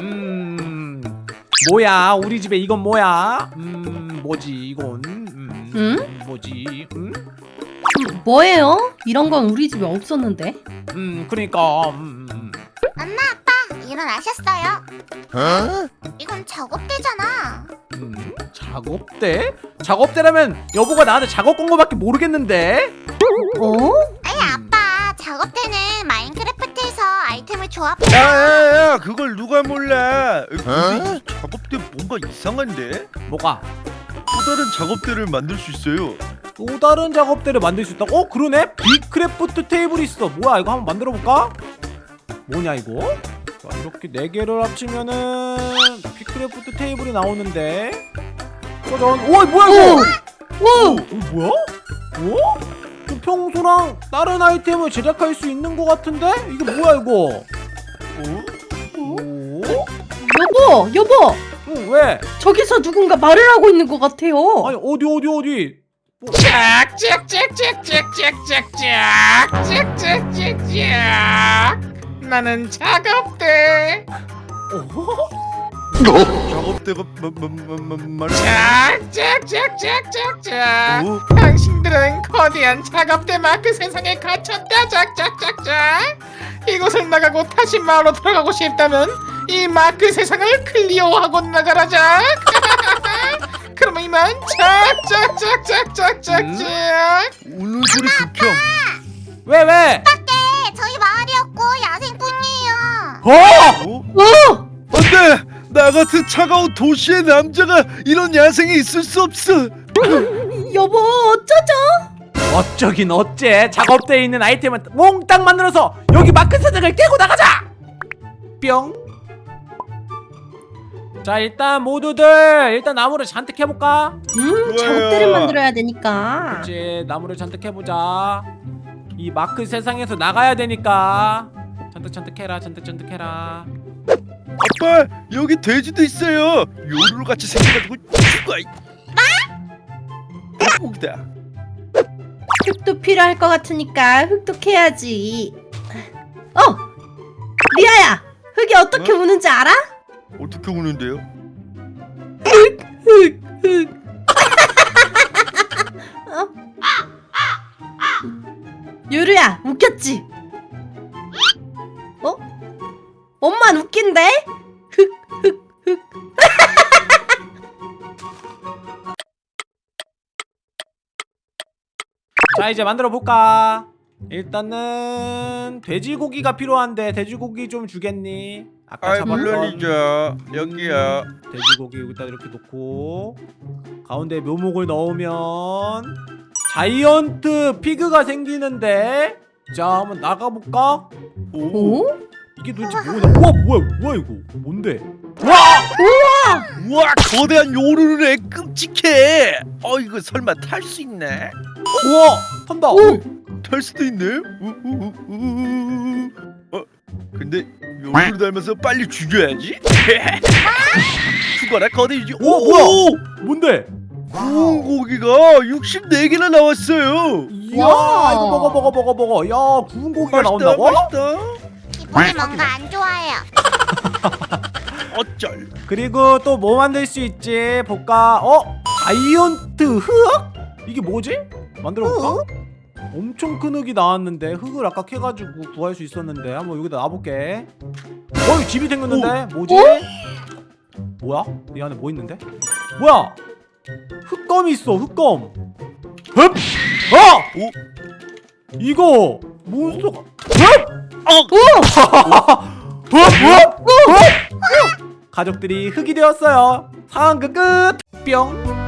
음 뭐야 우리 집에 이건 뭐야 음 뭐지 이건 음, 응? 뭐지 음, 음, 뭐예요? 이런 건 우리 집에 없었는데. 음 그러니까 음, 음. 엄마 아빠 일어나셨어요? 어? 이건 작업대잖아 음, 작업대? 작업대라면 여보가 나한테 작업 건 거밖에 모르겠는데 어? 아니 음. 아빠 작업대는 마인크래프트에서 아이템을 조합해 야 야 야 그걸 누가 몰라 근데 이 작업대 뭔가 이상한데? 뭐가 또 다른 작업대를 만들 수 있어요 또 다른 작업대를 만들 수 있다고? 어 그러네 big craft table이 있어 뭐야 이거 한번 만들어 볼까? 뭐냐 이거? 자 이렇게 네 개를 합치면은 big craft table이 나오는데 짜잔 오 뭐야 이거 오! 어, 뭐야? 어? 좀 평소랑 다른 아이템을 제작할 수 있는 것 같은데? 이게 뭐야 이거? 어? 오? 여보, 여보. 응 왜? 저기서 누군가 말을 하고 있는 것 같아요. 아니 어디 어디 어디? 뭐, 짝짝짝짝짝짝짝짝짝짝짝짝 나는 작업대 어? 작업대가 짝짝짝짝짝짝 어? 당신들은 거대한 작업대 마크 세상에 갇혔다 짝짝짝짝 이곳을 나가고 다시 마을로 들어가고 싶다면 이 마크 세상을 클리어하고 나가라 짝 그러면 이만 짝짝짝짝짝짝짝 우는 소리 극혐 왜 왜? 네 저희 마을이었고 야생뿐이에요 어? 어? 어! 안돼 나 같은 차가운 도시의 남자가 이런 야생에 있을 수 없어 여보, 어쩌죠? 어쩌긴 어째 작업대에 있는 아이템을 몽땅 만들어서 여기 마크 세상을 깨고 나가자! 뿅! 자 일단 모두들 일단 나무를 잔뜩 해볼까? 음. 작업대를 만들어야 되니까. 이제 나무를 잔뜩 해보자 이 마크 세상에서 나가야 되니까 잔뜩 잔뜩 해라 잔뜩 잔뜩 해라 아빠 여기 돼지도 있어요 요루루 같이 생겨가지고 죽어 이 닭고기다 흙도 필요할 것 같으니까 흙도 캐야지. 어! 리아야! 흙이 어떻게 어? 우는지 알아? 어떻게. 어? 유루야, 웃겼지? 어? 엄만 웃긴데? 자 이제 만들어 볼까? 일단은 돼지고기가 필요한데 돼지고기 좀 주겠니? 아까 아이 잡았던 물론이죠 여기요 돼지고기 여기다 이렇게 놓고 가운데 묘목을 넣으면 자이언트 피그가 생기는데 자 한번 나가볼까? 오 어? 이게 도대체 뭐야? 우와 뭐야 뭐야 이거 뭔데? 와! 우와 거대한 요루루네 끔찍해 어 이거 설마 탈 수 있네 우와 탄다! 오! 탈 수도 있네 우우우우우. 어 근데 요루루 닮아서 빨리 죽여야지 죽어라 거대 유지 오, 뭐야? 뭔데? 구운 고기가 64개나 나왔어요 이야 와. 이거 먹어 먹어 먹어 먹어 야 구운 고기가 맛있다 나온다고? 맛있다 기분이 뭔가 안 좋아요 어쩔 그리고 또 뭐 만들 수 있지 볼까? 어? 자이언트 흙? 이게 뭐지? 만들어 볼까? 엄청 큰 흙이 나왔는데 흙을 아까 캐가지고 구할 수 있었는데 한번 여기다 놔볼게 어 여기 집이 생겼는데 뭐지? 뭐야? 이 안에 뭐 있는데? 뭐야? 흙검이 있어 흙검 흡! 어! 오? 이거 몬스터가 흡! 어! 흡! 흡! 흡! 가족들이 흙이 되었어요 상황 끝! 뿅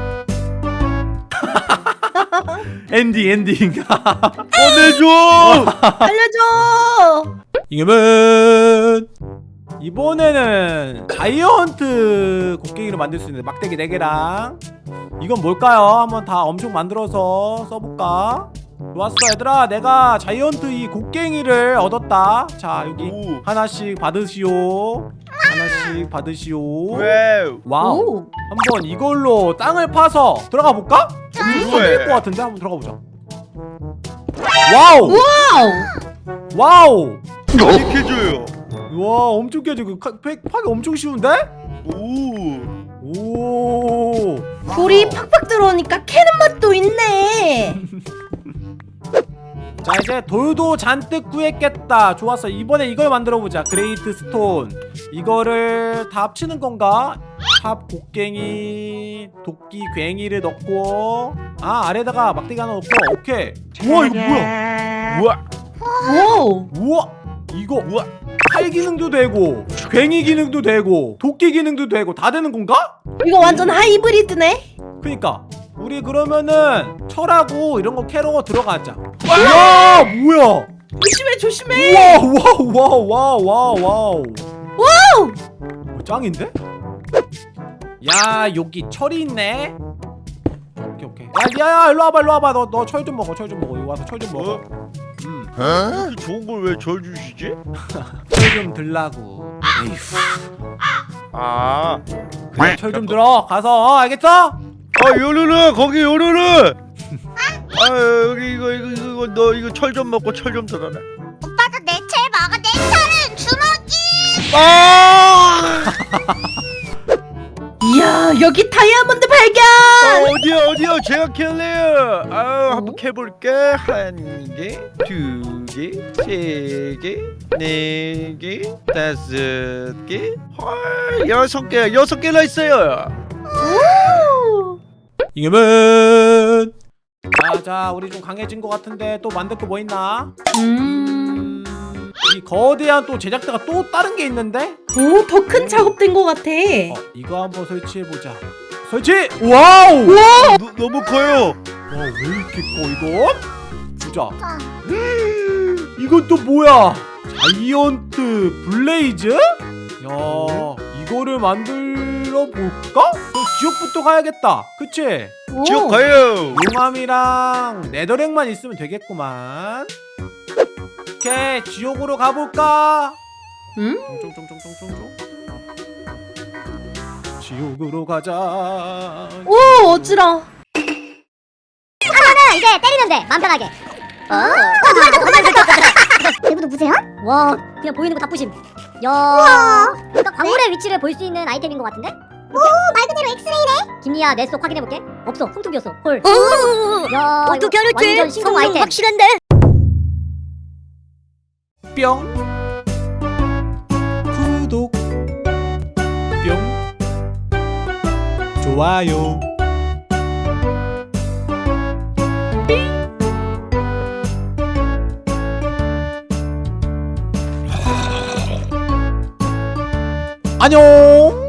엔딩 엔딩 꺼내줘 알려줘! 이겨면 이번에는 giant 곡괭이로 만들 수 있는 막대기 4개랑 이건 뭘까요? 한번 다 엄청 만들어서 써볼까? 좋았어 얘들아 내가 giant 이 곡괭이를 얻었다 자 여기 오. 하나씩 받으시오 하나씩 받으시오 와우 와우 오! 한번 이걸로 땅을 파서 들어가 볼까? 좋아요. 터질 것 같은데 한번 들어가 보자 와우 와우! 와우 이렇게 해줘요 와 엄청 깨지 그 파기 엄청 쉬운데? 오. 오 돌이 팍팍 들어오니까 캐는 맛도 있네. 자 이제 돌도 잔뜩 구했겠다 좋았어 이번에 이걸 만들어 보자 great stone 이거를 다 합치는 건가? 삽 곡괭이 도끼 괭이를 넣고 아 아래다가 막대기 하나 넣고 오케이 우와 이거 뭐야 우와. 오. 우와 이거 우와. 팔 기능도 되고 괭이 기능도 되고 도끼 기능도 되고 다 되는 건가? 이거 완전 하이브리드네. 그니까 우리 그러면은 철하고 이런 거 캐러 들어가자 와 뭐야 조심해 조심해. 와우 와우 와우 와우 와우 와우. 어, 짱인데? 야 여기 철이 있네 오케이 오케이 야야 일로 와봐 일로 와봐 너 너 철 좀 먹어 철 좀 먹어 여기 와서 철 좀 먹어 음, 이렇게 좋은 걸 왜 절 주시지? 철좀 들라고 에휴 아. 그래 철좀 들어 가서 어, 알겠어? 아 요루루 거기 요루루. 아 여기 이거 이거 이거 너 이거 철 좀 먹고 철 좀 들어라. 오빠도 내채 먹어. 내 철은 주먹이. 아! 이야 여기 다이아몬드 발견. 아, 어디야 어디야 제가 캘래요. 아 한번 캐볼게 한 개, 두 개, 세 개, 네 개, 다섯 개, 헐 여섯 개 여섯 개나 있어요. 오. 잉여맨 자자 우리 좀 강해진 것 같은데 또 만들 거 뭐 있나? 음. 음, 이 거대한 또 제작대가 또 다른 게 있는데? 오 더 큰 작업대인 것 같아. 어 이거 한번 설치해보자 설치! 와우! 너, 너무 커요. 와 왜 이렇게 커 이거? 보자 아, 이건 또 뭐야? giant blaze? 야 이거를 만들어 볼까? 그럼 지옥부터 가야겠다 그치? 오. 지옥 가요. 용암이랑 netherrack만 있으면 되겠구만 오케이 지옥으로 가볼까? 응? 쫑쫑쫑쫑쫑쫑 지옥으로 가자 오 어지러. 이제 때리면 돼. 맘 편하게. 어? 어. 내부도 무세요? 와, 그냥 보이는 거 다 부심. 야. 그러니까 광물의 위치를 볼 수 있는 아이템인 것 같은데? 오, 말 그대로 엑스레이네. 김리야, 내 속 확인해 볼게. 없어, 손톱이었어. 헐. 야, 어떻게 알았지? 완전 신공 아이템. 확실한데? 뿅 구독. 뿅 좋아요. 안녕